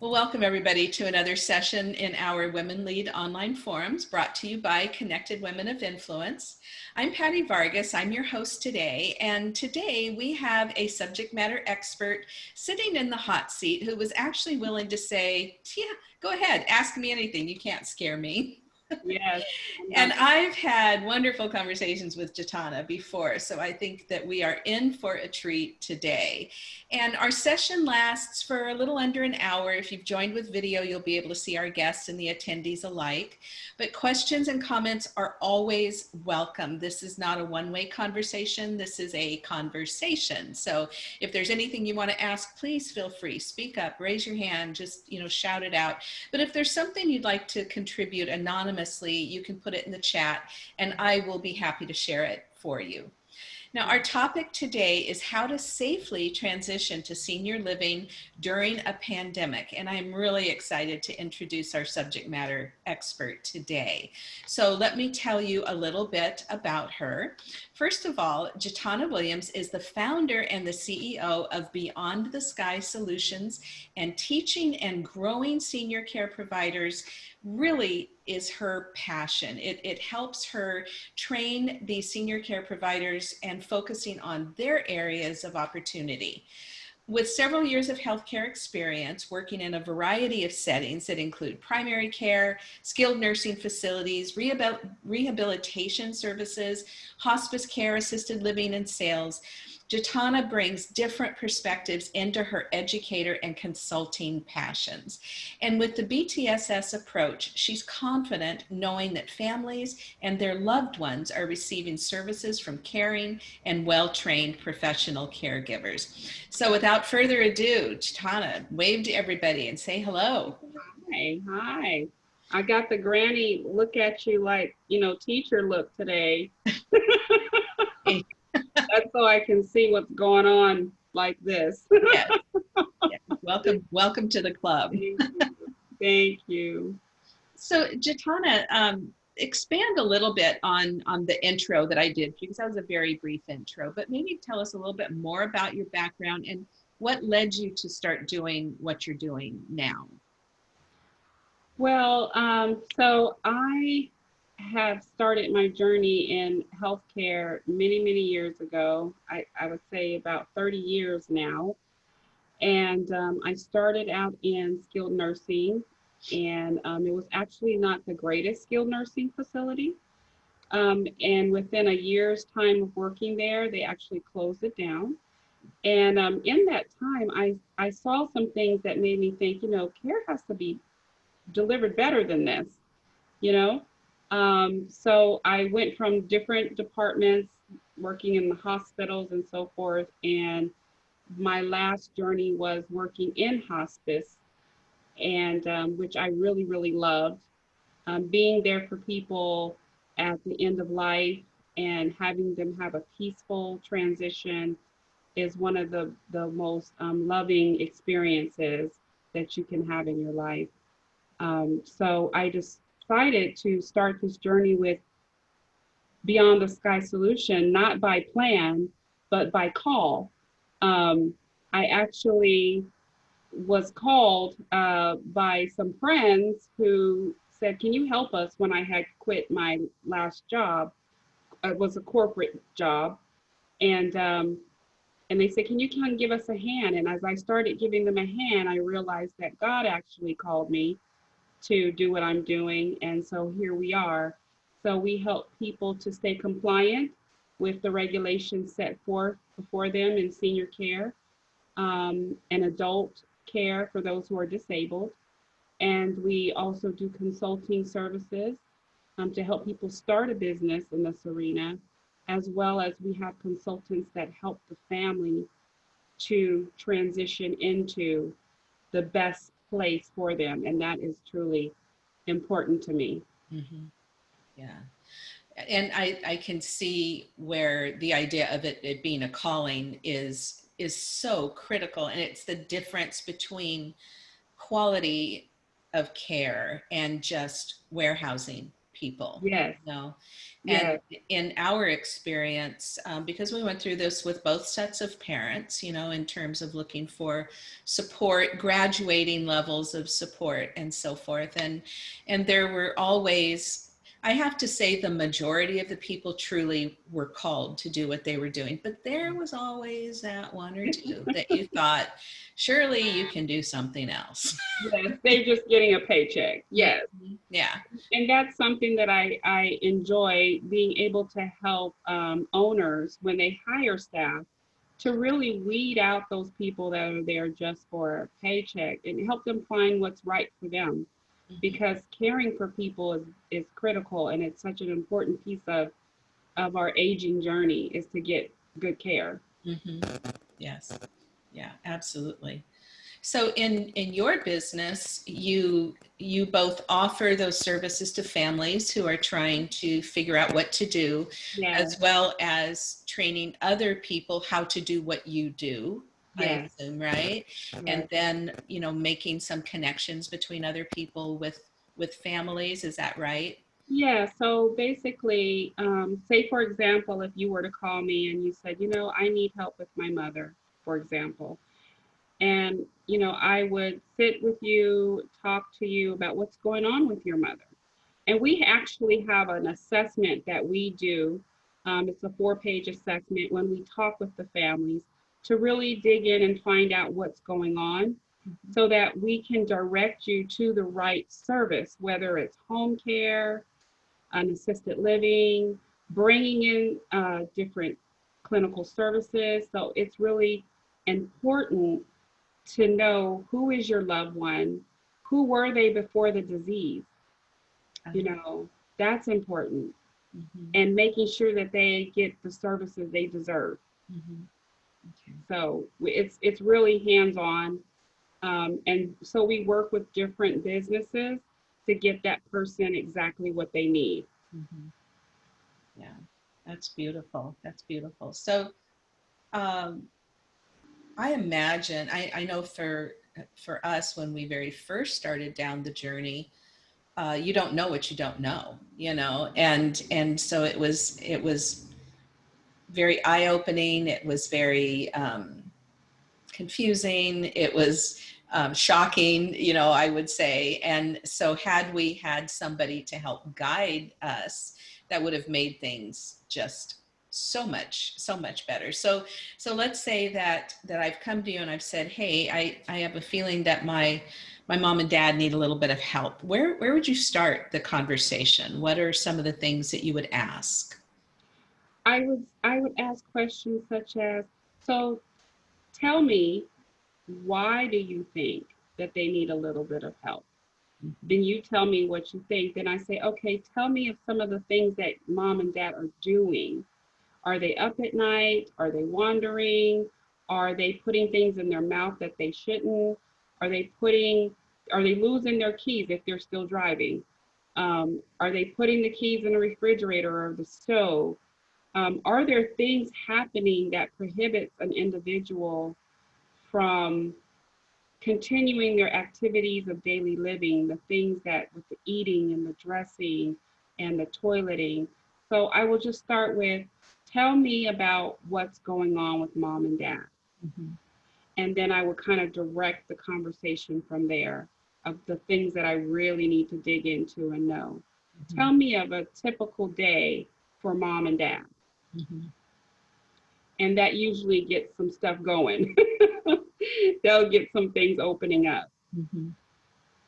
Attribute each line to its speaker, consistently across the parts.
Speaker 1: Well, welcome everybody to another session in our Women Lead online forums brought to you by Connected Women of Influence. I'm Patty Vargas, I'm your host today, and today we have a subject matter expert sitting in the hot seat who was actually willing to say, yeah, go ahead, ask me anything, you can't scare me
Speaker 2: yes.
Speaker 1: and I've had wonderful conversations with Jatana before, so I think that we are in for a treat today. And our session lasts for a little under an hour. If you've joined with video, you'll be able to see our guests and the attendees alike. But questions and comments are always welcome. This is not a one-way conversation. This is a conversation. So if there's anything you want to ask, please feel free. Speak up, raise your hand, just you know, shout it out. But if there's something you'd like to contribute anonymously, anonymously, you can put it in the chat and I will be happy to share it for you. Now, our topic today is how to safely transition to senior living during a pandemic. And I'm really excited to introduce our subject matter expert today. So let me tell you a little bit about her. First of all, Jatana Williams is the founder and the CEO of Beyond the Sky Solutions and teaching and growing senior care providers really is her passion. It, it helps her train the senior care providers and focusing on their areas of opportunity. With several years of healthcare experience working in a variety of settings that include primary care, skilled nursing facilities, rehabil rehabilitation services, hospice care, assisted living, and sales, Jatana brings different perspectives into her educator and consulting passions. And with the BTSS approach, she's confident knowing that families and their loved ones are receiving services from caring and well-trained professional caregivers. So without further ado, Jatana, wave to everybody and say hello.
Speaker 2: Hi, hi. I got the granny look at you like, you know, teacher look today. That's so I can see what's going on like this.
Speaker 1: yes. Welcome, welcome to the club.
Speaker 2: Thank you. Thank you.
Speaker 1: So Jatana, um, expand a little bit on, on the intro that I did because that was a very brief intro, but maybe tell us a little bit more about your background and what led you to start doing what you're doing now?
Speaker 2: Well, um, so I have started my journey in healthcare many, many years ago. I, I would say about 30 years now. And um, I started out in skilled nursing, and um, it was actually not the greatest skilled nursing facility. Um, and within a year's time of working there, they actually closed it down. And um, in that time, I, I saw some things that made me think, you know, care has to be delivered better than this, you know? Um, so I went from different departments, working in the hospitals and so forth. And my last journey was working in hospice, and um, which I really, really loved. Um, being there for people at the end of life and having them have a peaceful transition is one of the, the most um, loving experiences that you can have in your life. Um, so I just excited to start this journey with Beyond the Sky Solution, not by plan, but by call. Um, I actually was called uh, by some friends who said, can you help us when I had quit my last job? It was a corporate job. And, um, and they said, can you come give us a hand? And as I started giving them a hand, I realized that God actually called me to do what I'm doing. And so here we are. So we help people to stay compliant with the regulations set forth before them in senior care um, and adult care for those who are disabled. And we also do consulting services um, to help people start a business in this arena, as well as we have consultants that help the family to transition into the best place for them. And that is truly important to me.
Speaker 1: Mm -hmm. Yeah. And I, I can see where the idea of it, it being a calling is is so critical and it's the difference between quality of care and just warehousing people.
Speaker 2: Yes.
Speaker 1: You know? And in our experience, um, because we went through this with both sets of parents, you know, in terms of looking for support, graduating levels of support, and so forth, and and there were always I have to say the majority of the people truly were called to do what they were doing, but there was always that one or two that you thought, surely you can do something else.
Speaker 2: Yes, they're just getting a paycheck. Yes.
Speaker 1: Yeah.
Speaker 2: And that's something that I, I enjoy being able to help um, owners when they hire staff to really weed out those people that are there just for a paycheck and help them find what's right for them. Because caring for people is, is critical and it's such an important piece of, of our aging journey is to get good care.
Speaker 1: Mm -hmm. Yes. Yeah, absolutely. So in in your business, you you both offer those services to families who are trying to figure out what to do,
Speaker 2: Yes,
Speaker 1: as well as training other people how to do what you do. I assume, right? And then, you know, making some connections between other people with with families. Is that right?
Speaker 2: Yeah, so basically, um, say for example, if you were to call me and you said, you know, I need help with my mother, for example, and you know, I would sit with you, talk to you about what's going on with your mother. And we actually have an assessment that we do. Um, it's a four-page assessment when we talk with the families to really dig in and find out what's going on so that we can direct you to the right service, whether it's home care, an assisted living, bringing in uh, different clinical services. So it's really important to know who is your loved one, who were they before the disease. You know, that's important.
Speaker 1: Mhm,
Speaker 2: And making sure that they get the services they deserve.
Speaker 1: mhm. Okay.
Speaker 2: So it's it's really hands-on. Um, and so we work with different businesses to get that person exactly what they need.
Speaker 1: Mhm. Yeah, that's beautiful. That's beautiful. So, um, I imagine, I, I know for for us when we very first started down the journey, uh, you don't know what you don't know, you know, and and so it was it was very eye opening. It was very um, confusing. It was um, shocking, you know, I would say. And so, had we had somebody to help guide us, that would have made things just so much, so much better. So, so let's say that that I've come to you and I've said, "Hey, I I have a feeling that my my mom and dad need a little bit of help." Where where would you start the conversation? What are some of the things that you would ask?
Speaker 2: I would I would ask questions such as, so tell me, why do you think that they need a little bit of help? Then you tell me what you think. Then I say, okay, tell me of some of the things that mom and dad are doing. Are they up at night? Are they wandering? Are they putting things in their mouth that they shouldn't? Are they putting, are they losing their keys if they're still driving? Um, are they putting the keys in the refrigerator or the stove? Um, are there things happening that prohibits an individual from continuing their activities of daily living, the things that with the eating and the dressing and the toileting? So I will just start with, tell me about what's going on with mom and dad.
Speaker 1: Mhm.
Speaker 2: And then I will kind of direct the conversation from there of the things that I really need to dig into and know. Tell me of a typical day for mom and dad.
Speaker 1: Mhm.
Speaker 2: And that usually gets some stuff going. They'll get some things opening up.
Speaker 1: Mhm.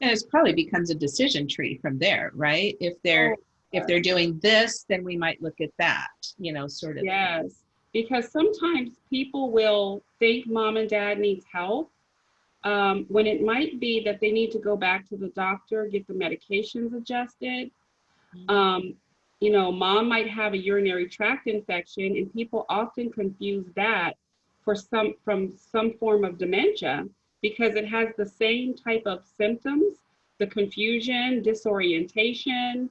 Speaker 1: And it probably becomes a decision tree from there, right? If they're if they're doing this, then we might look at that, you know, sort of.
Speaker 2: Yes, because sometimes people will think mom and dad needs help um, when it might be that they need to go back to the doctor, get the medications adjusted. Um, you know, mom might have a urinary tract infection, and people often confuse that for some from some form of dementia because it has the same type of symptoms: the confusion, disorientation,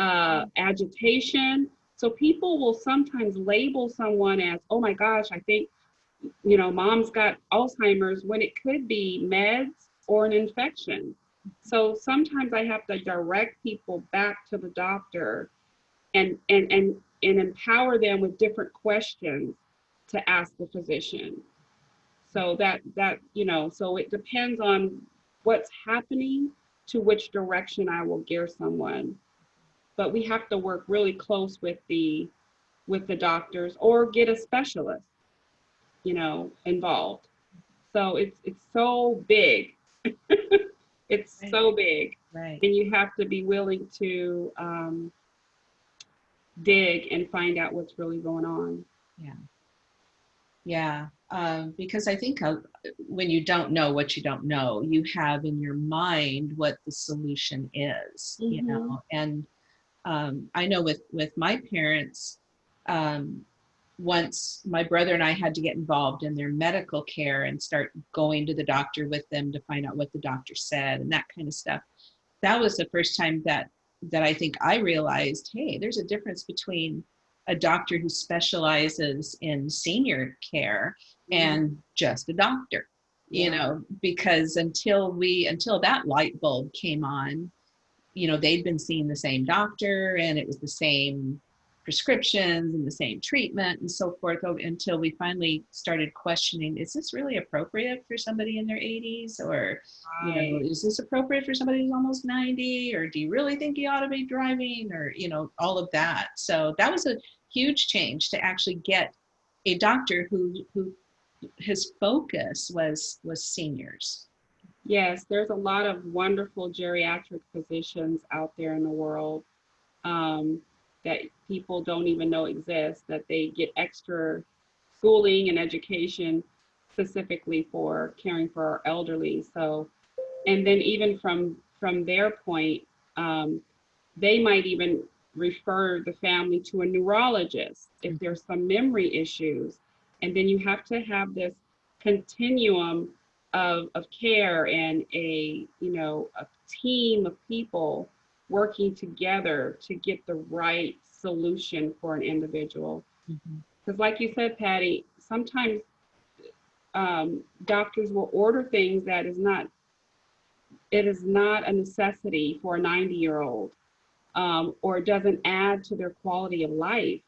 Speaker 2: uh, agitation. So people will sometimes label someone as, "Oh my gosh, I think, you know, mom's got Alzheimer's," when it could be meds or an infection. So sometimes I have to direct people back to the doctor and and and and empower them with different questions to ask the physician. So that that you know, so it depends on what's happening to which direction I will gear someone. But we have to work really close with the with the doctors or get a specialist, you know, involved. So it's it's so big. it's
Speaker 1: Right.
Speaker 2: so big,
Speaker 1: Right.
Speaker 2: and you have to be willing to um, dig and find out what's really going on.
Speaker 1: Yeah, um, because I think uh, when you don't know what you don't know, you have in your mind what the solution is, you
Speaker 2: Mhm.
Speaker 1: know. And um, I know with with my parents, um, once my brother and I had to get involved in their medical care and start going to the doctor with them to find out what the doctor said and that kind of stuff. That was the first time that that I think I realized, hey, there's a difference between a doctor who specializes in senior care mm-hmm. and just a doctor you
Speaker 2: Yeah.
Speaker 1: know because until we until that light bulb came on you know they'd been seeing the same doctor and it was the same prescriptions and the same treatment and so forth until we finally started questioning is this really appropriate for somebody in their 80s or you know is this appropriate for somebody who's almost 90 or do you really think you ought to be driving? Or you know all of that. So that was a huge change to actually get a doctor who who his focus was was seniors.
Speaker 2: Yes, there's a lot of wonderful geriatric physicians out there in the world. Um, that people don't even know exist, that they get extra schooling and education specifically for caring for our elderly. So, and then even from from their point, um, they might even refer the family to a neurologist if there's some memory issues. And then you have to have this continuum of, of care and a you know a team of people working together to get the right solution for an individual. Because like you said patty sometimes um, doctors will order things that is not it is not a necessity for a 90 year old um, or it doesn't add to their quality of life.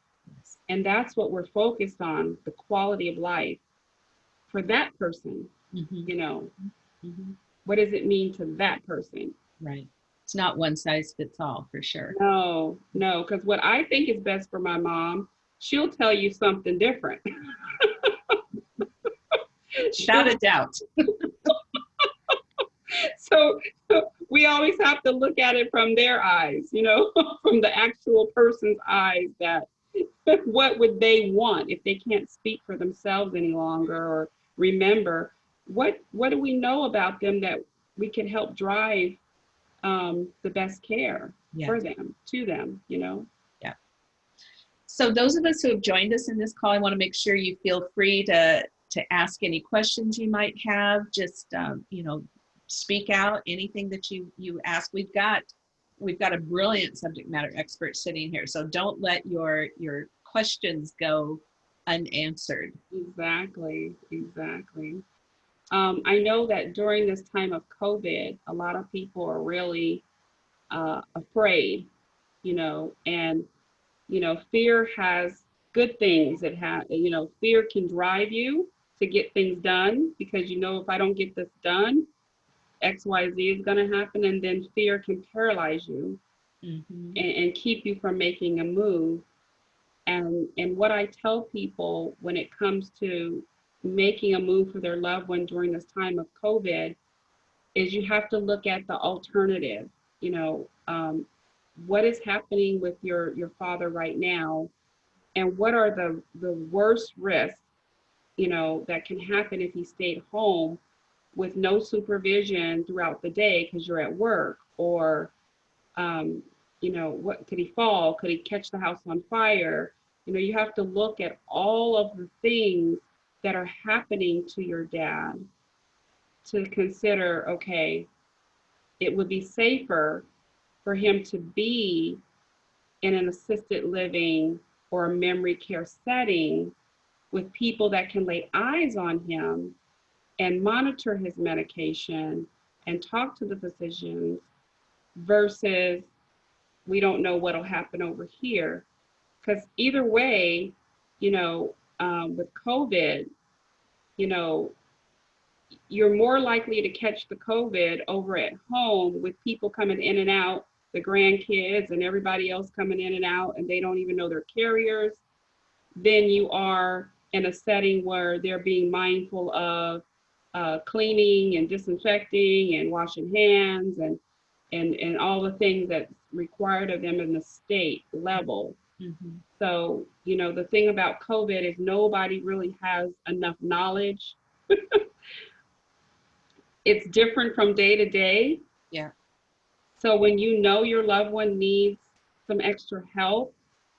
Speaker 2: And that's what we're focused on the quality of life for that person
Speaker 1: Mhm,
Speaker 2: you know.
Speaker 1: Mhm.
Speaker 2: what does it mean to that person?
Speaker 1: Right it's not one size fits all for sure.
Speaker 2: No no because what i think is best for my mom she'll tell you something different.
Speaker 1: Without a doubt.
Speaker 2: So we always have to look at it from their eyes you know from the actual person's eyes that what would they want if they can't speak for themselves any longer or remember? What what do we know about them that we can help drive um, the best care
Speaker 1: yeah
Speaker 2: for them to them you know Yeah.
Speaker 1: So those of us who have joined us in this call, I want to make sure you feel free to to ask any questions you might have. Just um, you know, speak out anything that you you ask. We've got we've got a brilliant subject matter expert sitting here, so don't let your your questions go unanswered.
Speaker 2: Exactly, exactly. Um, I know that during this time of COVID, a lot of people are really uh, afraid, you know, and, you know, fear has good things. It has, you know, fear can drive you to get things done because, you know, if I don't get this done, X, Y, Z is going to happen. And then fear can paralyze you
Speaker 1: Mhm.
Speaker 2: and, and keep you from making a move. And and what I tell people when it comes to making a move for their loved one during this time of COVID is you have to look at the alternative. You know, um, what is happening with your your father right now, and what are the the worst risks, you know, that can happen if he stayed home with no supervision throughout the day because you're at work or um, you know, what could he fall? Could he catch the house on fire? You know, you have to look at all of the things that are happening to your dad to consider, okay, it would be safer for him to be in an assisted living or a memory care setting with people that can lay eyes on him and monitor his medication and talk to the physicians versus we don't know what'll happen over here. Because either way, you know, um, with COVID, you know, you're more likely to catch the COVID over at home with people coming in and out, the grandkids and everybody else coming in and out, and they don't even know they're carriers, than you are in a setting where they're being mindful of uh, cleaning and disinfecting and washing hands and and and all the things that's required of them in the state level.
Speaker 1: Mhm.
Speaker 2: So, you know, the thing about COVID is nobody really has enough knowledge. it's different from day to day.
Speaker 1: Yeah.
Speaker 2: So when you know your loved one needs some extra help,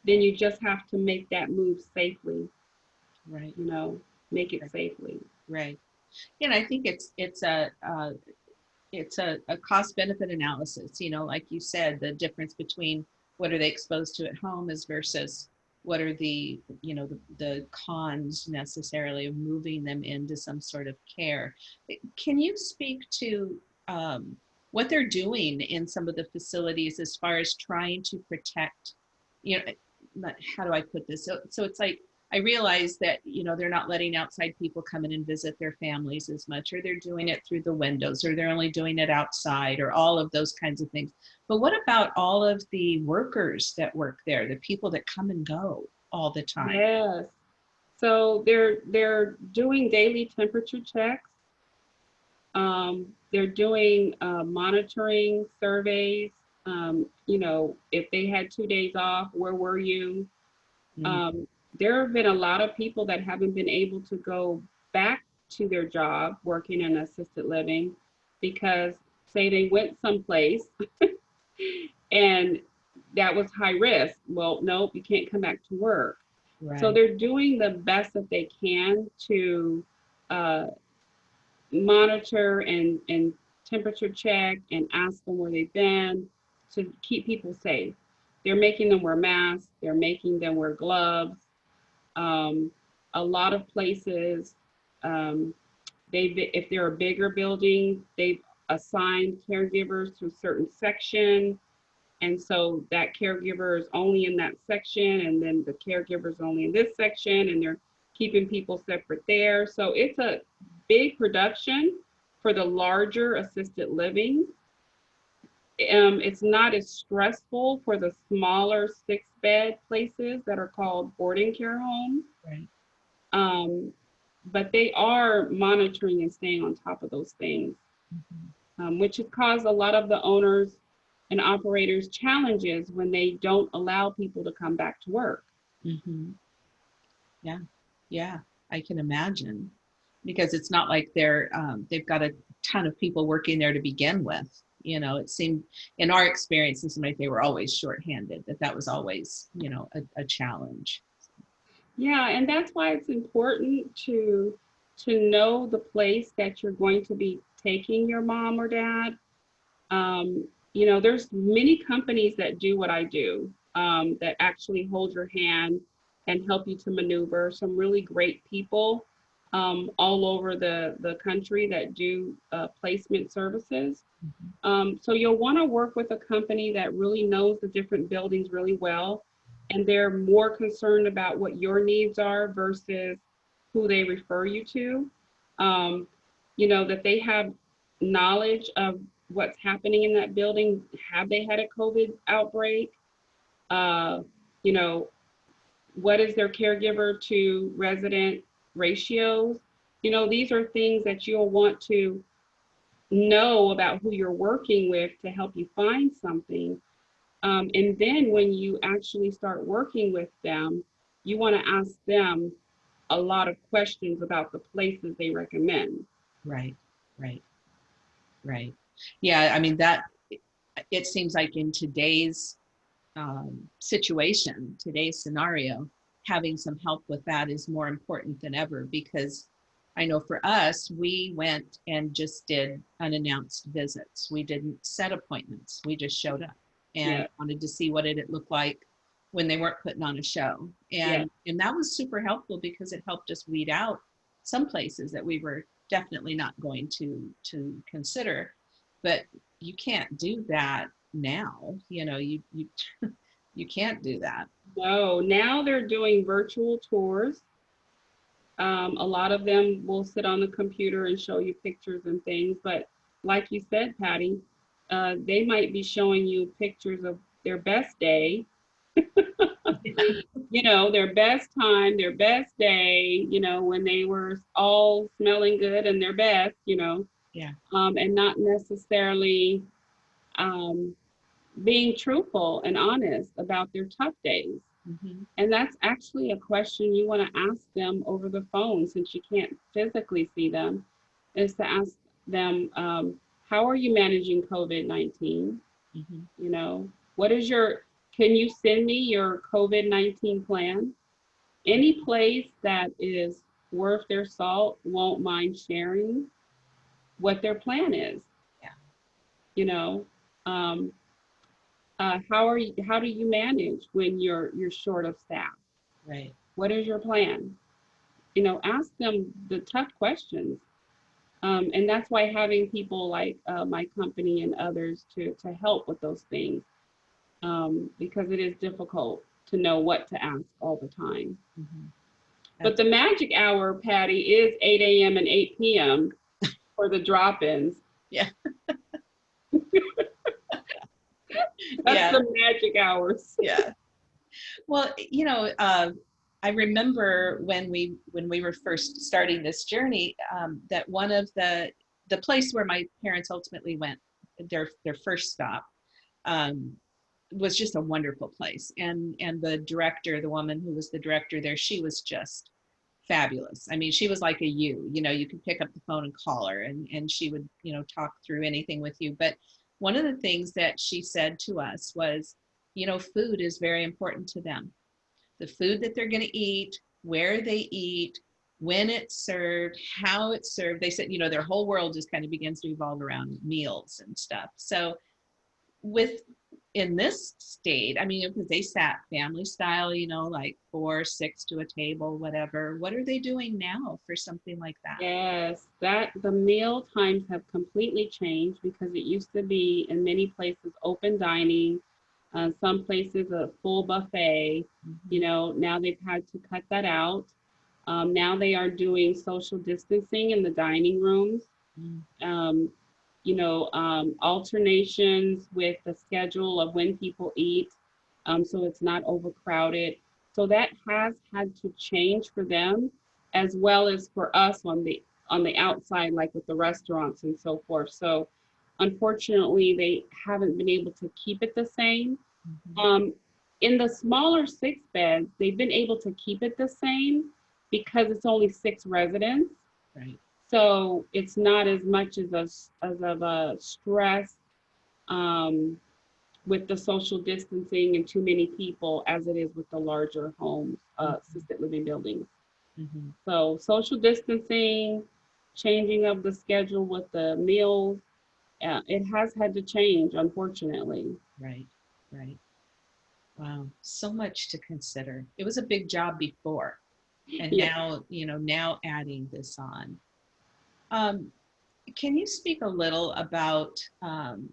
Speaker 2: then you just have to make that move safely,
Speaker 1: Right.
Speaker 2: you know, make it safely.
Speaker 1: Right. And I think it's it's a uh, it's a, a cost benefit analysis. You know, like you said, the difference between what are they exposed to at home as versus what are the you know the, the cons necessarily of moving them into some sort of care. Can you speak to um, what they're doing in some of the facilities as far as trying to protect? You know, how do I put this? So so it's like I realize that, you know, they're not letting outside people come in and visit their families as much, or they're doing it through the windows, or they're only doing it outside, or all of those kinds of things. But what about all of the workers that work there, the people that come and go all the time?
Speaker 2: Yes. So they're they're doing daily temperature checks. Um, they're doing uh, monitoring surveys. Um, you know, if they had two days off, where were you?
Speaker 1: Mm,
Speaker 2: Um, there have been a lot of people that haven't been able to go back to their job working in assisted living because say they went someplace and that was high risk. Well, nope, you can't come back to work. So they're doing the best that they can to uh, monitor and, and temperature check and ask them where they've been to keep people safe. They're making them wear masks, they're making them wear gloves. Um, a lot of places, um, they if they're a bigger building, they've assigned caregivers to a certain section. And so that caregiver is only in that section, and then the caregiver is only in this section, and they're keeping people separate there. So it's a big production for the larger assisted living. Um, it's not as stressful for the smaller six bed places that are called boarding care homes.
Speaker 1: Right.
Speaker 2: Um, but they are monitoring and staying on top of those things,
Speaker 1: Mhm.
Speaker 2: um, which has caused a lot of the owners and operators challenges when they don't allow people to come back to work.
Speaker 1: Mhm. Yeah, yeah, I can imagine because it's not like they're um, they've got a ton of people working there to begin with. You know, it seemed in our experience, seemed like they were always shorthanded. That that was always you know a, a challenge.
Speaker 2: Yeah, and that's why it's important to to know the place that you're going to be taking your mom or dad. Um, you know, there's many companies that do what I do, um, that actually hold your hand and help you to maneuver. Some really great people um, all over the the country that do uh, placement services. Um, so you'll want to work with a company that really knows the different buildings really well and they're more concerned about what your needs are versus who they refer you to. Um, you know, that they have knowledge of what's happening in that building. Have they had a COVID outbreak? Uh, you know, what is their caregiver to resident ratios? You know, these are things that you'll want to know about who you're working with to help you find something. Um, and then when you actually start working with them, you want to ask them a lot of questions about the places they recommend.
Speaker 1: Right, right, right. Yeah, I mean that. It seems like in today's um, situation, today's scenario, having some help with that is more important than ever because I know for us, we went and just did unannounced visits. We didn't set appointments. We just showed up and
Speaker 2: Yeah.
Speaker 1: wanted to see what it looked like when they weren't putting on a show. And and that was super helpful because it helped us weed out some places that we were definitely not going to to consider. but you can't do that now. You know, you you you can't do that.
Speaker 2: No, now they're doing virtual tours. Um, a lot of them will sit on the computer and show you pictures and things, but like you said, Patty, uh, they might be showing you pictures of their best day, you know, their best time, their best day, you know, when they were all smelling good and their best, you know.
Speaker 1: Yeah.
Speaker 2: Um, and not necessarily um, being truthful and honest about their tough days.
Speaker 1: Mhm.
Speaker 2: And that's actually a question you want to ask them over the phone since you can't physically see them, is to ask them, um, how are you managing COVID 19?
Speaker 1: Mhm.
Speaker 2: You know, what is your, can you send me your COVID 19 plan? Any place that is worth their salt won't mind sharing what their plan is.
Speaker 1: Yeah.
Speaker 2: You know, um, uh, how are you, how do you manage when you're, you're short of staff?
Speaker 1: Right.
Speaker 2: What is your plan? You know, ask them the tough questions. Um, and that's why having people like uh, my company and others to, to help with those things, um, because it is difficult to know what to ask all the time.
Speaker 1: Mhm.
Speaker 2: But the magic hour, Patty, is 8 a.m. and 8 p.m. for the drop-ins.
Speaker 1: Yeah.
Speaker 2: That's
Speaker 1: Yeah.
Speaker 2: the magic hours.
Speaker 1: yeah well you know uh, i remember when we when we were first starting this journey um, that one of the the place where my parents ultimately went their their first stop um, was just a wonderful place and and the director the woman who was the director there she was just fabulous i mean she was like a you you know you could pick up the phone and call her and and she would you know talk through anything with you but one of the things that she said to us was you know, food is very important to them. The food that they're going to eat, where they eat, when it's served, how it's served. They said, you know, their whole world just kind of begins to evolve around meals and stuff. So, with in this state, I mean, because they sat family style, you know, like four, six to a table, whatever. What are they doing now for something like that?
Speaker 2: Yes, that the meal times have completely changed because it used to be in many places open dining, uh, some places a full buffet. You know, now they've had to cut that out. Um, now they are doing social distancing in the dining rooms.
Speaker 1: Mm.
Speaker 2: Um, you know, um, alternations with the schedule of when people eat, um, so it's not overcrowded. So that has had to change for them, as well as for us on the on the outside, like with the restaurants and so forth. So unfortunately, they haven't been able to keep it the same.
Speaker 1: Mhm.
Speaker 2: Um, in the smaller six beds, they've been able to keep it the same because it's only six residents.
Speaker 1: Right.
Speaker 2: So it's not as much as a, as of a stress um, with the social distancing and too many people as it is with the larger homes, uh, assisted living buildings.
Speaker 1: Mhm.
Speaker 2: So social distancing, changing of the schedule with the meals, uh, it has had to change, unfortunately.
Speaker 1: Right, right. Wow, so much to consider. It was a big job before, and
Speaker 2: Yeah.
Speaker 1: now, you know, now adding this on. Um, can you speak a little about um,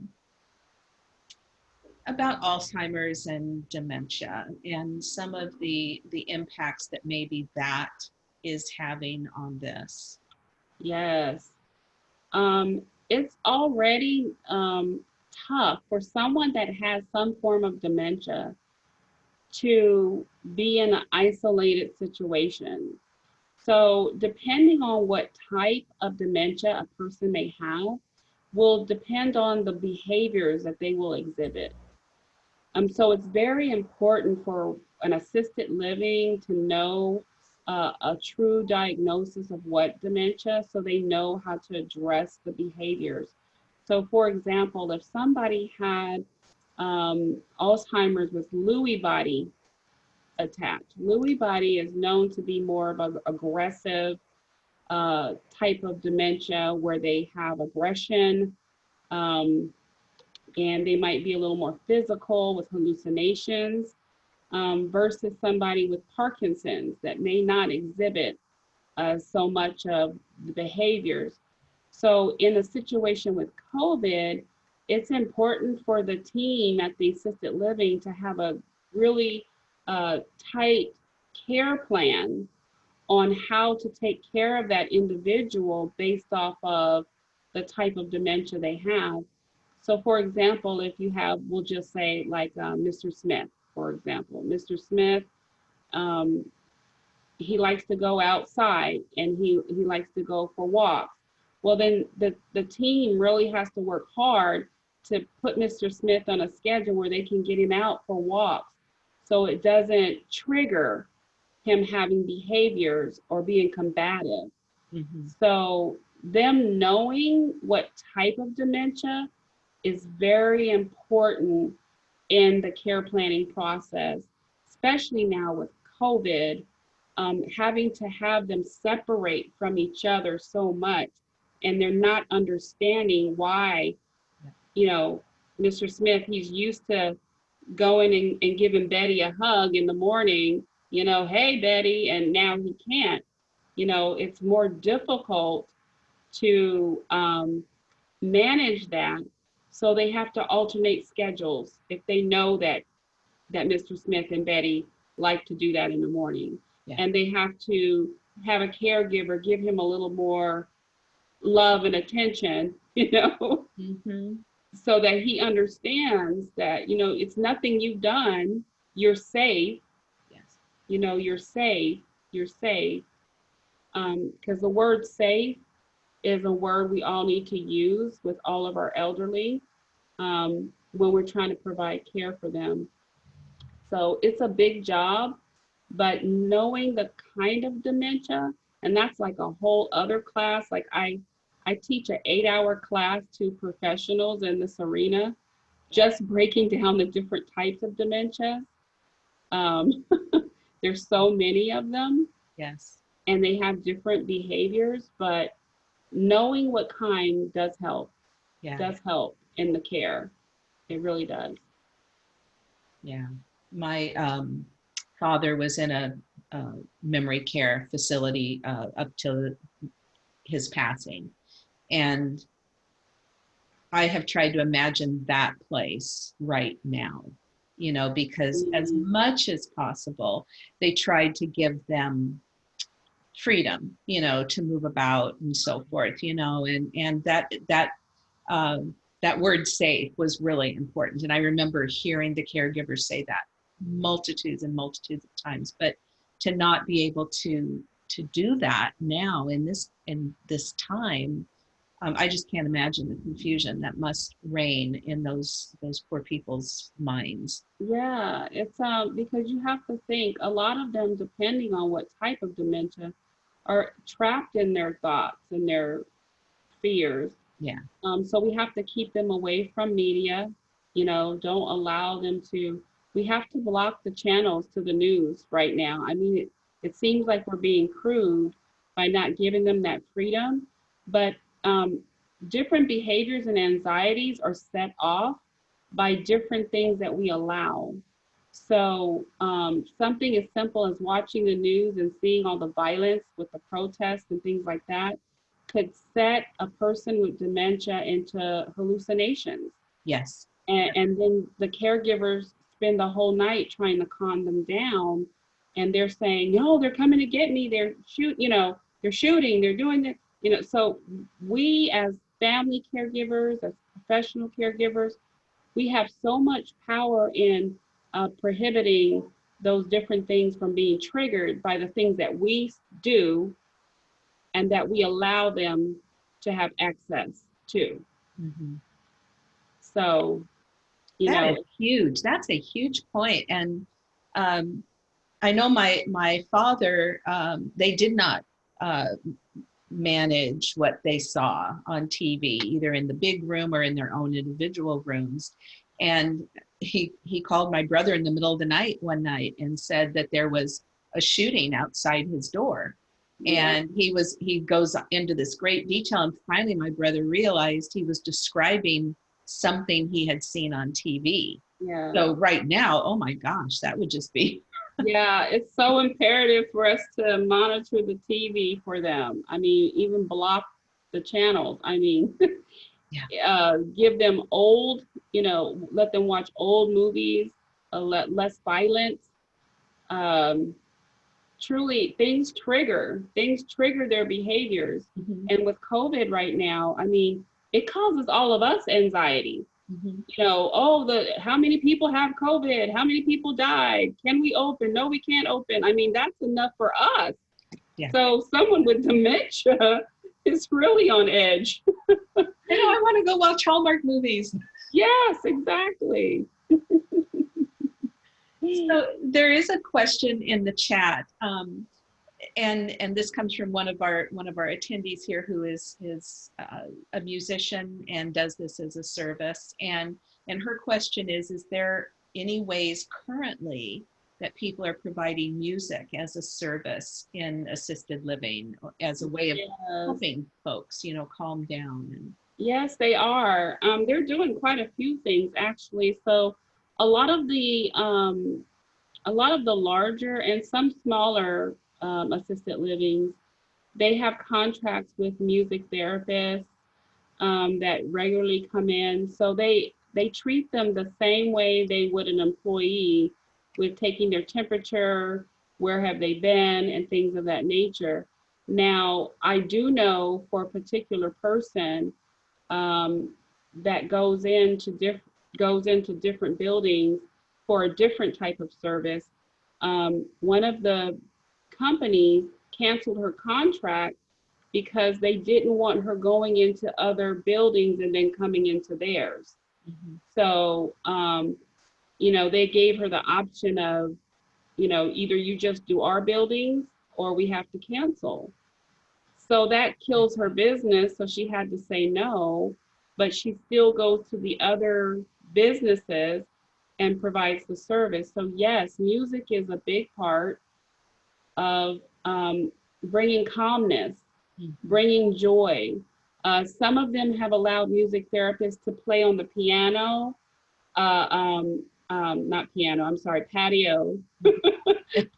Speaker 1: about Alzheimer's and dementia and some of the the impacts that maybe that is having on this?
Speaker 2: Yes. Um, it's already um, tough for someone that has some form of dementia to be in an isolated situation. So, depending on what type of dementia a person may have, will depend on the behaviors that they will exhibit. Um, so, it's very important for an assisted living to know uh, a true diagnosis of what dementia so they know how to address the behaviors. So, for example, if somebody had um, Alzheimer's with Lewy body attached, Lewy body is known to be more of an aggressive uh, type of dementia where they have aggression um, and they might be a little more physical with hallucinations um, versus somebody with Parkinson's that may not exhibit uh, so much of the behaviors. So in a situation with COVID, it's important for the team at the assisted living to have a really uh, tight care plan on how to take care of that individual based off of the type of dementia they have. So for example, if you have, we'll just say like uh, Mr. Smith, for example, Mr. Smith, um, he likes to go outside and he, he likes to go for walks. Well, then the, the team really has to work hard to put Mr. Smith on a schedule where they can get him out for walks so it doesn't trigger him having behaviors or being combative. Mm-hmm. So them knowing what type of dementia is very important in the care planning process, especially now with COVID, um, having to have them separate from each other so much and they're not understanding why, you know, Mr. Smith, he's used to going and, and giving Betty a hug in the morning, you know, hey, Betty, and now he can't. You know, it's more difficult to um, manage that. So they have to alternate schedules if they know that that Mr. Smith and Betty like to do that in the morning. Yeah. And they have to have a caregiver give him a little more love and attention, you know, mm-hmm. So that he understands that, you know, it's nothing you've done. You're safe. Yes. You know, you're safe. You're safe. Because um, the word safe is a word we all need to use with all of our elderly um, when we're trying to provide care for them. So it's a big job, but knowing the kind of dementia, and that's like a whole other class. Like I, I teach an eight hour class to professionals in this arena, just breaking down the different types of dementia. Um, there's so many of them.
Speaker 1: Yes.
Speaker 2: And they have different behaviors, but knowing what kind does help. Yeah. Does help in the care. It really does.
Speaker 1: Yeah. My um, father was in a, a memory care facility uh, up to his passing. And I have tried to imagine that place right now, you know, because mm -hmm. as much as possible, they tried to give them freedom, you know, to move about and so forth, you know, and, and that, that, um, that word safe was really important. And I remember hearing the caregivers say that multitudes and multitudes of times, but to not be able to, to do that now in this, in this time, um, I just can't imagine the confusion that must reign in those those poor people's minds.
Speaker 2: Yeah, it's um because you have to think a lot of them, depending on what type of dementia, are trapped in their thoughts and their fears.
Speaker 1: Yeah.
Speaker 2: Um, so we have to keep them away from media. You know, don't allow them to. We have to block the channels to the news right now. I mean, it, it seems like we're being crude by not giving them that freedom, but um, different behaviors and anxieties are set off by different things that we allow. So um, something as simple as watching the news and seeing all the violence with the protests and things like that could set a person with dementia into hallucinations.
Speaker 1: Yes.
Speaker 2: And, and then the caregivers spend the whole night trying to calm them down. And they're saying, no, they're coming to get me. They're shoot, you know, they're shooting, they're doing this, you know, so we as family caregivers, as professional caregivers, we have so much power in uh, prohibiting those different things from being triggered by the things that we do and that we allow them to have access to. Mm-hmm. So, you
Speaker 1: that
Speaker 2: know,
Speaker 1: huge. That's a huge point. And um, I know my my father. Um, they did not uh, manage what they saw on TV, either in the big room or in their own individual rooms. And he he called my brother in the middle of the night one night and said that there was a shooting outside his door yeah. and he was he goes into this great detail and finally my brother realized he was describing something he had seen on tv
Speaker 2: yeah
Speaker 1: so right now oh my gosh that would just be
Speaker 2: yeah it's so imperative for us to monitor the tv for them i mean even block the channels. I mean,
Speaker 1: Yeah.
Speaker 2: uh, give them old, you know, let them watch old movies, uh, let less violence. Um, truly, things trigger things trigger their behaviors.
Speaker 1: Mhm,
Speaker 2: And with COVID right now, I mean, it causes all of us anxiety.
Speaker 1: Mhm.
Speaker 2: You know, oh, the how many people have COVID? How many people died? Can we open? No, we can't open. I mean, that's enough for us.
Speaker 1: Yeah.
Speaker 2: So someone with dementia is really on edge.
Speaker 1: I know, I want to go watch Hallmark movies.
Speaker 2: Yes, exactly.
Speaker 1: So there is a question in the chat, um, and and this comes from one of our one of our attendees here, who is is uh, a musician and does this as a service. And and her question is: Is there any ways currently that people are providing music as a service in assisted living, as a way of
Speaker 2: Yes.
Speaker 1: helping folks, you know, calm down and
Speaker 2: Yes, they are. Um, they're doing quite a few things actually. So a lot of the um, a lot of the larger and some smaller um, assisted livings, they have contracts with music therapists um, that regularly come in. So they they treat them the same way they would an employee with taking their temperature, where have they been, and things of that nature. Now, I do know for a particular person um, that goes into diff- goes into different buildings for a different type of service. Um, one of the companies canceled her contract because they didn't want her going into other buildings and then coming into theirs.
Speaker 1: Mhm.
Speaker 2: So, um, you know, they gave her the option of, you know, either you just do our buildings or we have to cancel. So that kills her business. So she had to say no, but she still goes to the other businesses and provides the service. So, yes, music is a big part of um, bringing calmness, bringing joy. Uh, some of them have allowed music therapists to play on the piano, uh, um, um, not piano, I'm sorry, patio,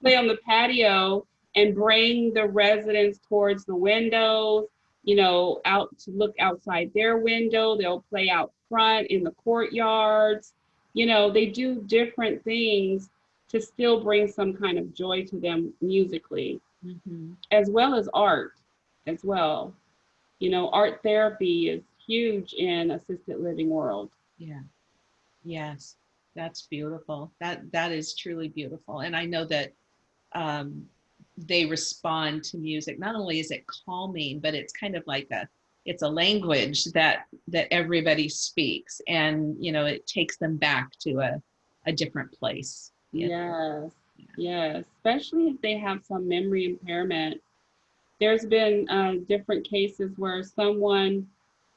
Speaker 2: play on the patio and bring the residents towards the windows, you know, out to look outside their window. They'll play out front in the courtyards. You know, they do different things to still bring some kind of joy to them musically
Speaker 1: Mhm.
Speaker 2: as well as art as well. You know, art therapy is huge in assisted living world.
Speaker 1: Yeah. Yes, that's beautiful. That that is truly beautiful. And I know that um, they respond to music. Not only is it calming, but it's kind of like a it's a language that that everybody speaks, and you know it takes them back to a a different place.
Speaker 2: Yes, yes, especially if they have some memory impairment. There's been uh, different cases where someone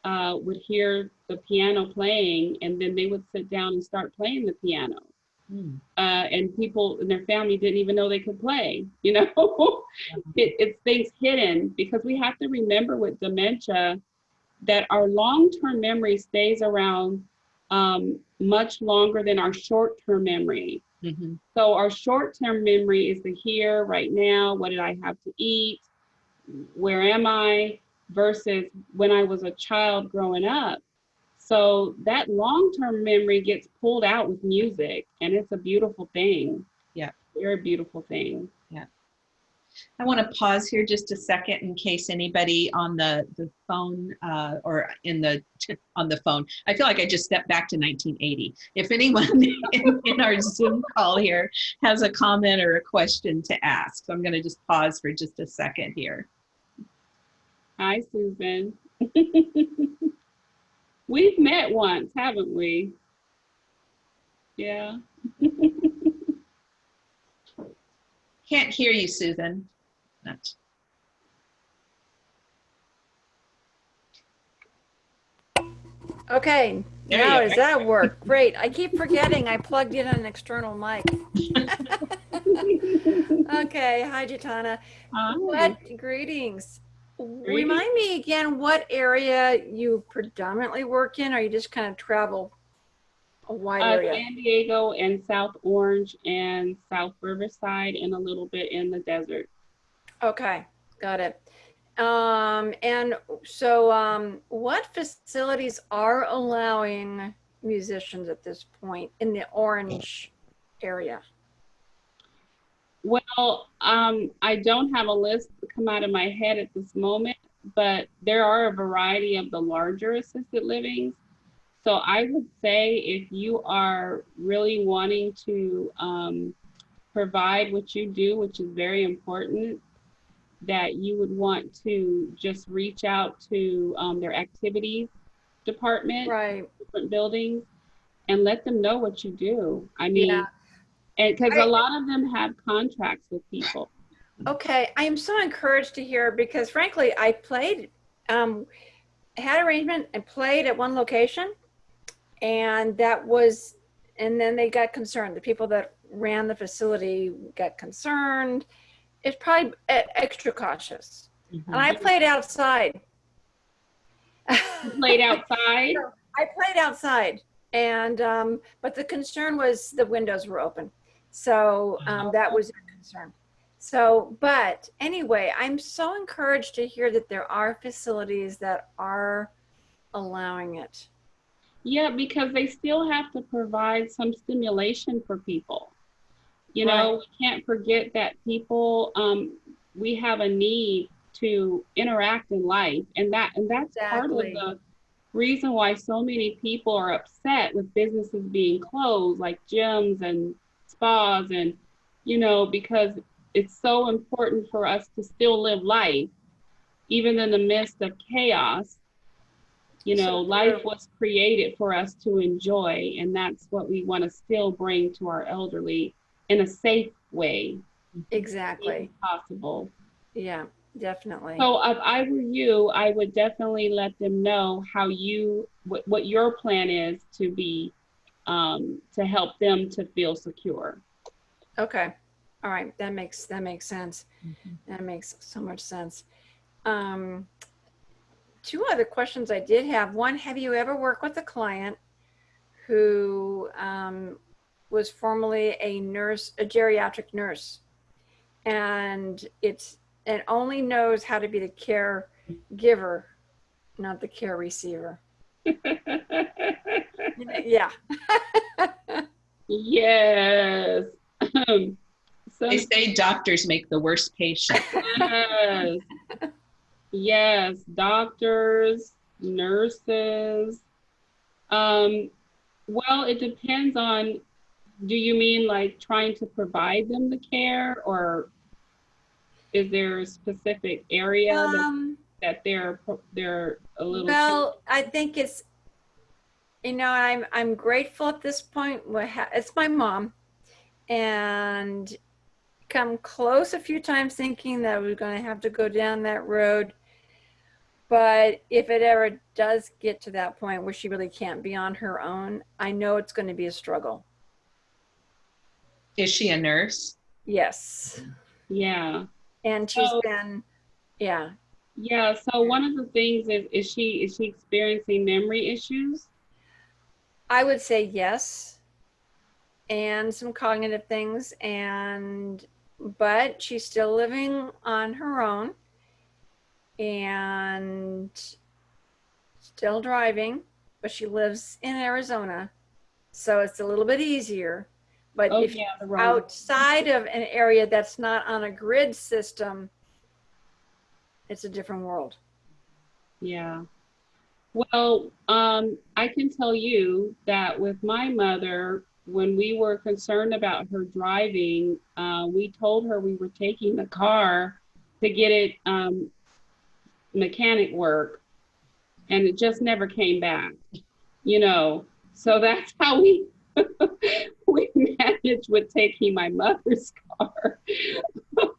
Speaker 2: uh, would hear the piano playing and then they would sit down and start playing the piano.
Speaker 1: Hmm.
Speaker 2: uh, and people in their family didn't even know they could play. You know, it, it's things hidden because we have to remember with dementia that our long-term memory stays around um, much longer than our short-term memory.
Speaker 1: Mhm.
Speaker 2: So our short-term memory is the here, right now. What did I have to eat? Where am I? Versus when I was a child growing up. So that long-term memory gets pulled out with music, and it's a beautiful thing.
Speaker 1: Yeah.
Speaker 2: very beautiful thing.
Speaker 1: I want to pause here just a second in case anybody on the the phone uh, or in the on the phone. I feel like I just stepped back to 1980. If anyone in, in our Zoom call here has a comment or a question to ask, so I'm going to just pause for just a second here.
Speaker 2: Hi, Susan. We've met once, haven't we? Yeah.
Speaker 1: Can't hear you, Susan. Not-
Speaker 3: Okay,
Speaker 1: There
Speaker 3: now
Speaker 1: are.
Speaker 3: does that work? Great. I keep forgetting I plugged in an external mic. Okay, hi Jatana.
Speaker 2: Hi.
Speaker 3: What greetings.
Speaker 2: Greetings.
Speaker 3: Remind me again what area you predominantly work in, or you just kind of travel a wide
Speaker 2: Uh,
Speaker 3: area?
Speaker 2: San Diego and South Orange and South Riverside and a little bit in the desert.
Speaker 3: Okay, got it. Um, and so, um, what facilities are allowing musicians at this point in the orange area?
Speaker 2: Well, um, I don't have a list come out of my head at this moment, but there are a variety of the larger assisted livings. So I would say if you are really wanting to um, provide what you do, which is very important, that you would want to just reach out to um, their activities department,
Speaker 3: Right.
Speaker 2: different buildings, and let them know what you do. I mean,
Speaker 3: Yeah.
Speaker 2: and because a lot of them have contracts with people.
Speaker 3: Okay, I am so encouraged to hear because frankly, I played, um, had arrangement and played at one location, and that was, and then they got concerned. The people that ran the facility got concerned. It's probably extra cautious. And I played outside.
Speaker 2: played outside.
Speaker 3: I played outside, and um, but the concern was the windows were open, so um, that was a concern. So, but anyway, I'm so encouraged to hear that there are facilities that are allowing it.
Speaker 2: Yeah, because they still have to provide some stimulation for people. You know, we can't forget that people, um, we have a need to interact in life, and that and that's part of the reason why so many people are upset with businesses being closed, like gyms and spas, and you know, because it's so important for us to still live life, even in the midst of chaos. You know,
Speaker 3: So
Speaker 2: life was created for us to enjoy, and that's what we want to still bring to our elderly in a safe way,
Speaker 3: Exactly.
Speaker 2: possible.
Speaker 3: Yeah, definitely.
Speaker 2: So if I were you, I would definitely let them know how you, what, what your plan is to be, um, to help them to feel secure.
Speaker 3: Okay. All right. That makes that makes sense. That makes so much sense. Um, two other questions I did have. One, have you ever worked with a client who um, was formerly a nurse, a geriatric nurse, and it's and only knows how to be the caregiver, not the care receiver? Yeah.
Speaker 2: yes. Um, so
Speaker 1: They say doctors make the worst patient.
Speaker 2: yes. yes, doctors, nurses. Um, well, it depends on do you mean like trying to provide them the care or is there a specific area that,
Speaker 3: Um,
Speaker 2: that they're they're a little
Speaker 3: Well, I think it's, you know, I'm I'm grateful at this point. It's my mom, and come close a few times thinking that we're going to have to go down that road. But if it ever does get to that point where she really can't be on her own, I know it's going to be a struggle.
Speaker 1: Is she a nurse?
Speaker 3: Yes,
Speaker 2: yeah
Speaker 3: and she's
Speaker 2: So-
Speaker 3: been, yeah,
Speaker 2: yeah so one of the things is is she is she experiencing memory issues
Speaker 3: I would say yes. And some cognitive things and but she's still living on her own and still driving, but she lives in Arizona. So it's a little bit easier. But
Speaker 2: oh
Speaker 3: if
Speaker 2: yeah the road.
Speaker 3: outside of an area that's not on a grid system, it's a different world.
Speaker 2: Yeah. Well, um, I can tell you that with my mother, when we were concerned about her driving, uh, we told her we were taking the car to get it um, mechanic work, and it just never came back. You know, so that's how we we managed with taking my mother's car.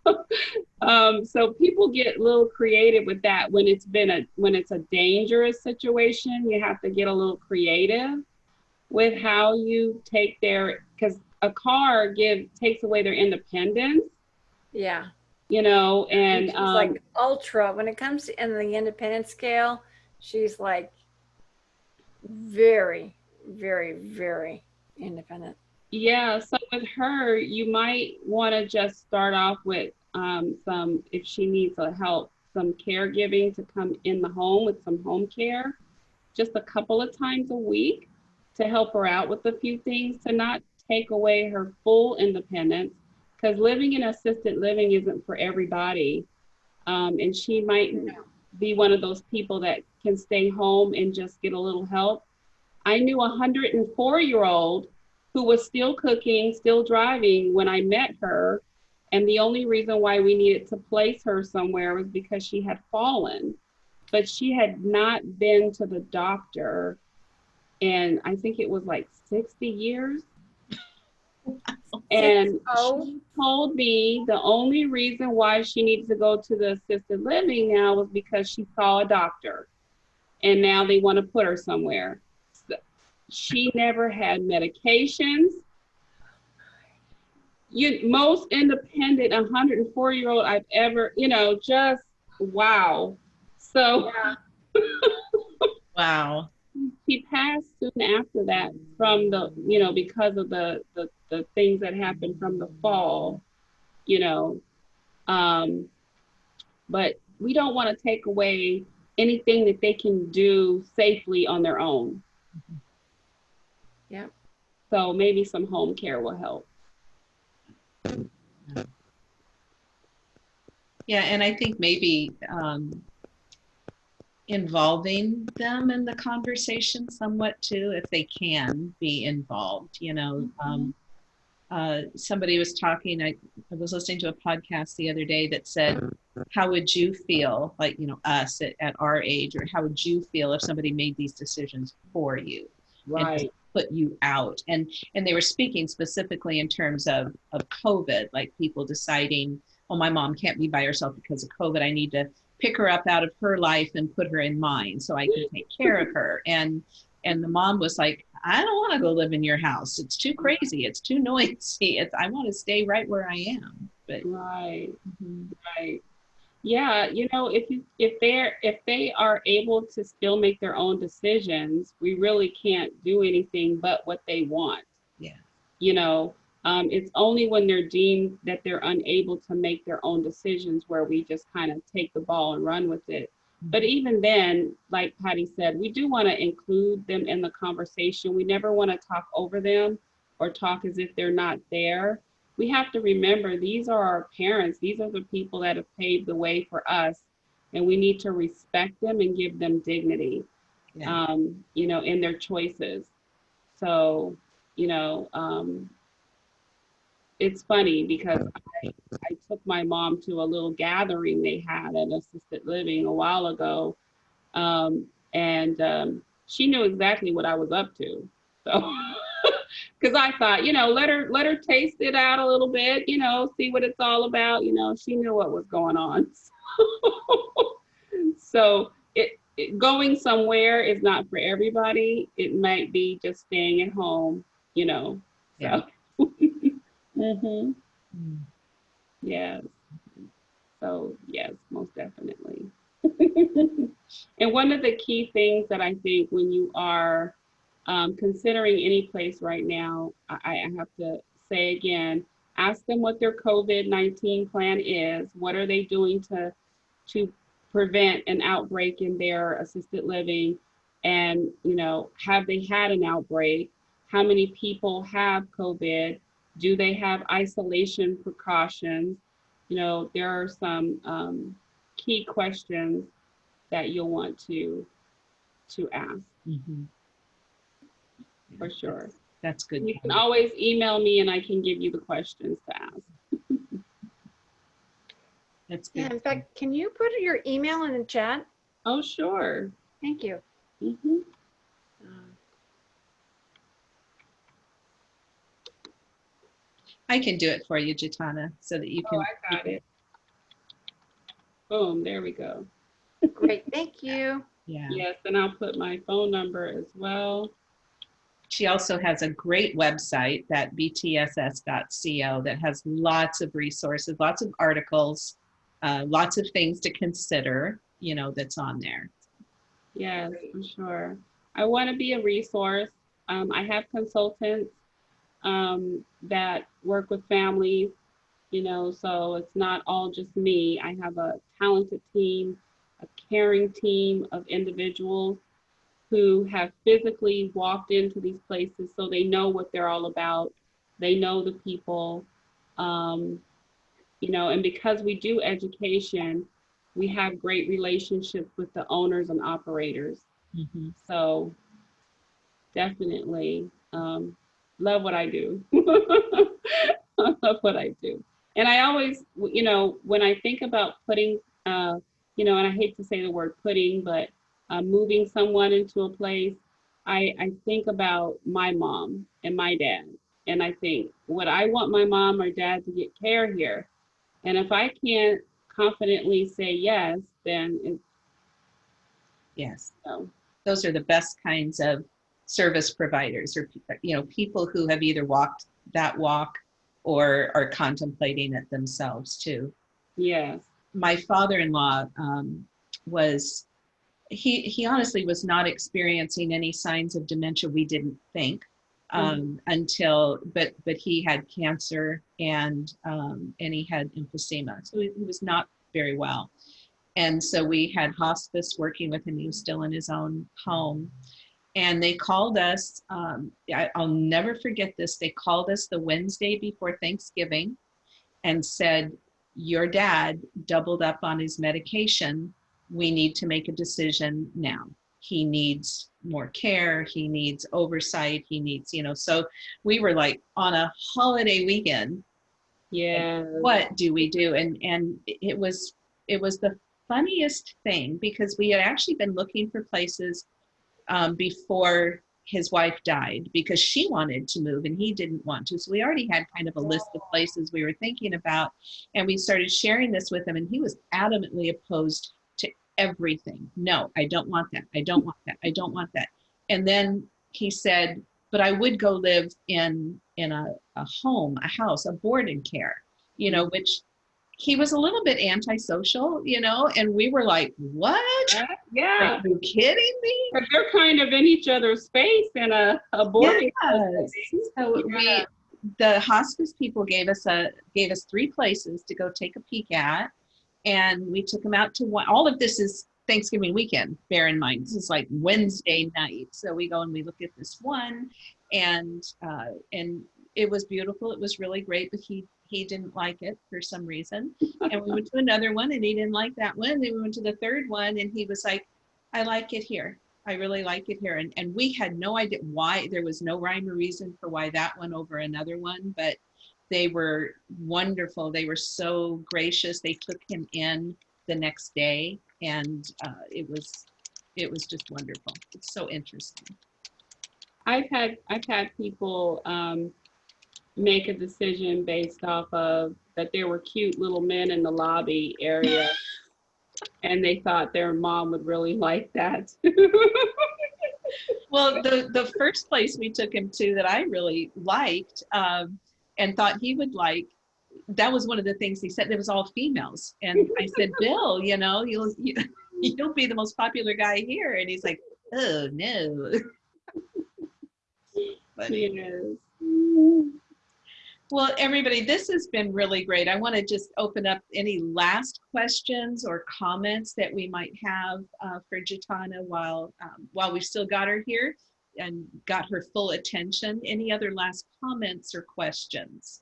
Speaker 2: um, so people get a little creative with that when it's been a when it's a dangerous situation. You have to get a little creative with how you take their because a car give takes away their independence.
Speaker 3: Yeah.
Speaker 2: You know, and
Speaker 3: she's
Speaker 2: um,
Speaker 3: like ultra when it comes to in the independent scale she's like very very very independent
Speaker 2: Yeah, so with her, you might want to just start off with um, some, if she needs a help, some caregiving to come in the home with some home care just a couple of times a week to help her out with a few things to not take away her full independence because living in assisted living isn't for everybody. Um, and she might be one of those people that can stay home and just get a little help. I knew a 104 year old who was still cooking, still driving when I met her. And the only reason why we needed to place her somewhere was because she had fallen. But she had not been to the doctor and I think it was like 60 years. And
Speaker 3: Oh.
Speaker 2: she told me the only reason why she needs to go to the assisted living now was because she saw a doctor. And now they want to put her somewhere. She never had medications. You most independent 104 year old I've ever, you know, just wow. So
Speaker 1: Wow.
Speaker 2: he passed soon after that from the you know because of the the, the things that happened from the fall you know um but we don't want to take away anything that they can do safely on their own. So maybe some home care will help
Speaker 1: Yeah, and I think maybe um, involving them in the conversation somewhat too, if they can be involved. You know, um, uh, somebody was talking. I, I was listening to a podcast the other day that said, "How would you feel, like you know, us at, at our age, or how would you feel if somebody made these decisions for you?"
Speaker 2: right
Speaker 1: put you out. And and they were speaking specifically in terms of of covid like people deciding oh my mom can't be by herself because of covid. I need to pick her up out of her life and put her in mine so i can take care of her. And and the mom was like i don't want to go live in your house. It's too crazy. It's too noisy. It's i want to stay right where i am. But
Speaker 2: right.
Speaker 1: Mhm,
Speaker 2: Right. Yeah, you know, if you if they're if they are able to still make their own decisions, we really can't do anything but what they want.
Speaker 1: Yeah.
Speaker 2: You know, um, it's only when they're deemed that they're unable to make their own decisions where we just kind of take the ball and run with it. But even then, like Patty said, we do want to include them in the conversation. We never want to talk over them or talk as if they're not there we have to remember these are our parents. These are the people that have paved the way for us, and we need to respect them and give them dignity,
Speaker 1: yeah
Speaker 2: um, you know, in their choices. So, you know, um, it's funny because I, I took my mom to a little gathering they had at assisted living a while ago, um, and um, she knew exactly what I was up to. So. because I thought, you know, let her let her taste it out a little bit, you know, see what it's all about. You know, she knew what was going on. so it, it going somewhere is not for everybody. It might be just staying at home, you know. So. mm-hmm.
Speaker 1: Mm.
Speaker 2: Yes. So yes, most definitely. and one of the key things that I think when you are um, considering any place right now, I, I have to say again, ask them what their COVID-19 plan is. What are they doing to, to prevent an outbreak in their assisted living? And, you know, have they had an outbreak? How many people have COVID? Do they have isolation precautions? You know, there are some um, key questions that you'll want to, to ask
Speaker 1: Mhm.
Speaker 2: For sure.
Speaker 1: that's good
Speaker 2: You can always email me and I can give you the questions to ask.
Speaker 1: that's
Speaker 3: Yeah,
Speaker 1: good
Speaker 3: in fact, can you put your email in the chat?
Speaker 2: Oh, sure.
Speaker 3: Thank you.
Speaker 2: Mhm.
Speaker 3: Um,
Speaker 1: i can do it for you jatana so that you can
Speaker 2: Oh, I got it. Boom, there we go.
Speaker 3: Great, thank you.
Speaker 1: yeah
Speaker 2: Yes, and I'll put my phone number as well.
Speaker 1: She also has a great website, that btss.co, that has lots of resources, lots of articles, uh, lots of things to consider, you know, that's on there.
Speaker 2: Yes, for sure. I want to be a resource. Um, I have consultants um, that work with families you know, so it's not all just me. I have a talented team, a caring team of individuals who have physically walked into these places so they know what they're all about. They know the people, um, you know, and because we do education, we have great relationships with the owners and operators.
Speaker 1: Mhm.
Speaker 2: So definitely um, love what I do. I love what I do. And I always, you know, when I think about putting, uh, you know, and I hate to say the word putting, but uh, moving someone into a place, I, I think about my mom and my dad. And I think, would I want my mom or dad to get care here? And if I can't confidently say yes, then
Speaker 1: Yes.
Speaker 2: So.
Speaker 1: those are the best kinds of service providers or you know people who have either walked that walk or are contemplating it themselves too
Speaker 2: yes.
Speaker 1: my father-in-law um, was he he honestly was not experiencing any signs of dementia we didn't think um, until but but he had cancer and um, and he had emphysema so he, he was not very well. And so we had hospice working with him he was still in his own home. And they called us um, I, i'll never forget this they called us the wednesday before thanksgiving and said your dad doubled up on his medication we need to make a decision now. He needs more care. He needs oversight. He needs you know so we were like on a holiday weekend.
Speaker 2: Yeah.
Speaker 1: what do we do? And and it was it was the funniest thing because we had actually been looking for places um, before his wife died because she wanted to move and he didn't want to. So we already had kind of a list of places we were thinking about and we started sharing this with him and he was adamantly opposed everything. No i don't want that. I don't want that. I don't want that. And then he said but i would go live in in a, a home a house a board and care you know which he was a little bit antisocial you know and we were like what?
Speaker 2: Yeah.
Speaker 1: are you kidding me?
Speaker 2: But they're kind of in each other's space in a, a boarding
Speaker 1: Yes. so
Speaker 2: Yeah.
Speaker 1: we the hospice people gave us a gave us three places to go take a peek at and we took them out to one all of this is thanksgiving weekend bear in mind this is like wednesday night. So we go and we look at this one and uh and it was beautiful. It was really great but he he didn't like it for some reason. And we went to another one and he didn't like that one. Then we went to the third one and he was like i like it here. I really like it here. And, and we had no idea why, there was no rhyme or reason for why that one over another one, but they were wonderful. They were so gracious. They took him in the next day and uh, it was, it was just wonderful. It's so interesting.
Speaker 2: I've had I've had people um, make a decision based off of that there were cute little men in the lobby area, and they thought their mom would really like that.
Speaker 1: Well, the, the first place we took him to that I really liked um, and thought he would like, that was one of the things he said. It was all females, and I said, "Bill, you know, you'll you, you'll be the most popular guy here." And he's like, "Oh no." Funny. Well, everybody, this has been really great. I want to just open up any last questions or comments that we might have uh, for Jatana while um, while we've still got her here and got her full attention. Any other last comments or questions?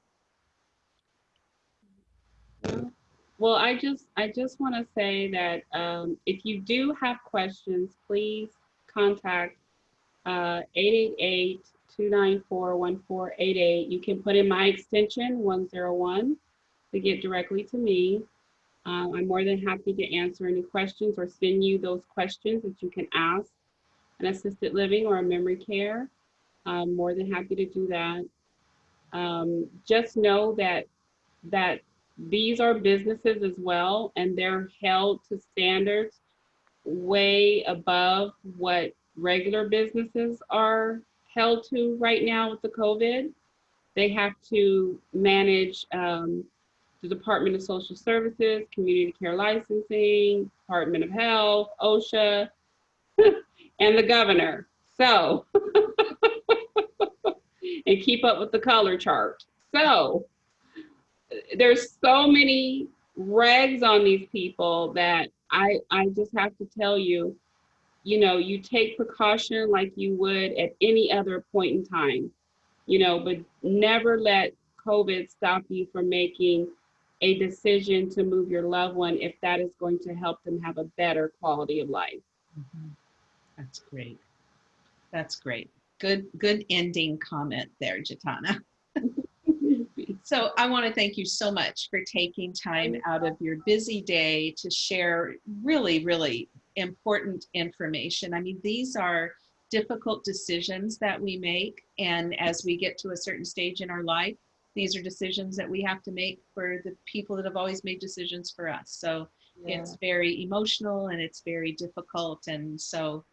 Speaker 2: Well, I just I just want to say that um, if you do have questions, please contact uh, 888-294-1488. You can put in my extension 101 to get directly to me. Uh, I'm more than happy to answer any questions or send you those questions that you can ask an assisted living or a memory care. I'm more than happy to do that. Um, just know that that these are businesses as well, and they're held to standards way above what regular businesses are held to right now with the COVID. They have to manage um, the Department of Social Services, Community Care Licensing, Department of Health, OSHA, and the governor. So, and keep up with the color chart. So, there's so many regs on these people that I I just have to tell you, you know, you take precaution like you would at any other point in time, you know, but never let COVID stop you from making a decision to move your loved one if that is going to help them have a better quality of life.
Speaker 1: Mhm. That's great. That's great. Good, good ending comment there, Jatana. So I want to thank you so much for taking time out of your busy day to share really, really important information. I mean, these are difficult decisions that we make. And as we get to a certain stage in our life, these are decisions that we have to make for the people that have always made decisions for us. So it's very emotional and it's very difficult. And so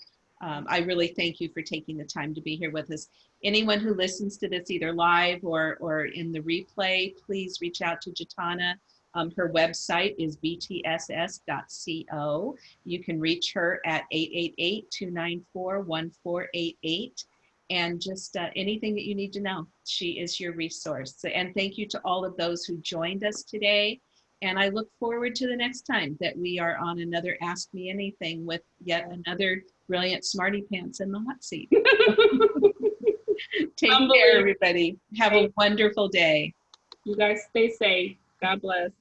Speaker 1: um, I really thank you for taking the time to be here with us. Anyone who listens to this either live or, or in the replay, please reach out to Jatana. Um, her website is btss.co. You can reach her at 888-294-1488 and just uh, anything that you need to know. She is your resource. So- And thank you to all of those who joined us today. And I look forward to the next time that we are on another Ask Me Anything with yet another brilliant smarty pants in the hot seat. Take care, everybody. Have a wonderful day.
Speaker 2: You guys stay safe. God bless.